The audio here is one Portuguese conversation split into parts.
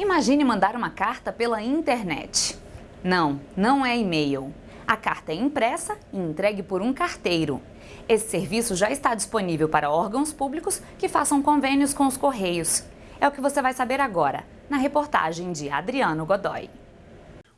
Imagine mandar uma carta pela internet. Não, não é e-mail. A carta é impressa e entregue por um carteiro. Esse serviço já está disponível para órgãos públicos que façam convênios com os Correios. É o que você vai saber agora, na reportagem de Adriano Godoy.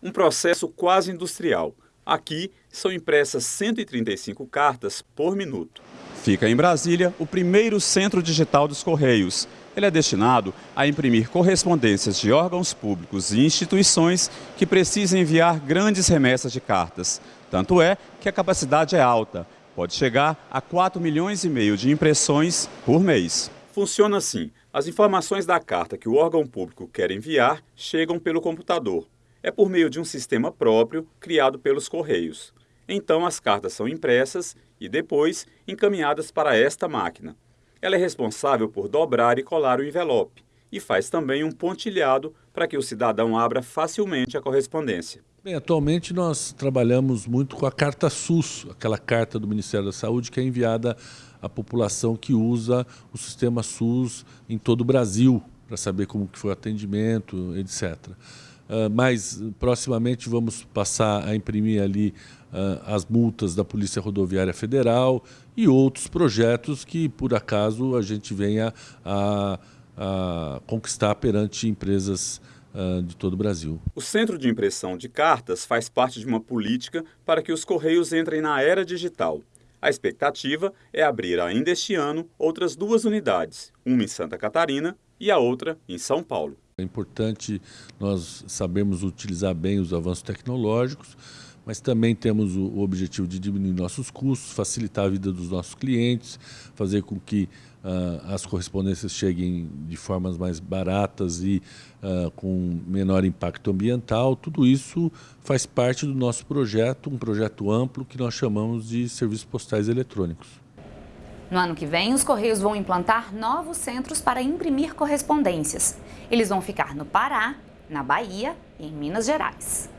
Um processo quase industrial. Aqui são impressas 135 cartas por minuto. Fica em Brasília o primeiro centro digital dos Correios. Ele é destinado a imprimir correspondências de órgãos públicos e instituições que precisam enviar grandes remessas de cartas. Tanto é que a capacidade é alta, pode chegar a 4 milhões e meio de impressões por mês. Funciona assim: as informações da carta que o órgão público quer enviar chegam pelo computador. É por meio de um sistema próprio criado pelos Correios. Então as cartas são impressas e depois encaminhadas para esta máquina. Ela é responsável por dobrar e colar o envelope e faz também um pontilhado para que o cidadão abra facilmente a correspondência. Bem, atualmente nós trabalhamos muito com a carta SUS, aquela carta do Ministério da Saúde que é enviada à população que usa o sistema SUS em todo o Brasil, para saber como que foi o atendimento, etc. Uh, mas proximamente vamos passar a imprimir ali uh, as multas da Polícia Rodoviária Federal e outros projetos que, por acaso, a gente venha a, a conquistar perante empresas uh, de todo o Brasil. O Centro de Impressão de Cartas faz parte de uma política para que os Correios entrem na era digital. A expectativa é abrir ainda este ano outras duas unidades, uma em Santa Catarina e a outra em São Paulo. É importante nós sabermos utilizar bem os avanços tecnológicos, mas também temos o, objetivo de diminuir nossos custos, facilitar a vida dos nossos clientes, fazer com que uh, as correspondências cheguem de formas mais baratas e uh, com menor impacto ambiental. Tudo isso faz parte do nosso projeto, um projeto amplo que nós chamamos de serviços postais eletrônicos. No ano que vem, os Correios vão implantar novos centros para imprimir correspondências. Eles vão ficar no Pará, na Bahia e em Minas Gerais.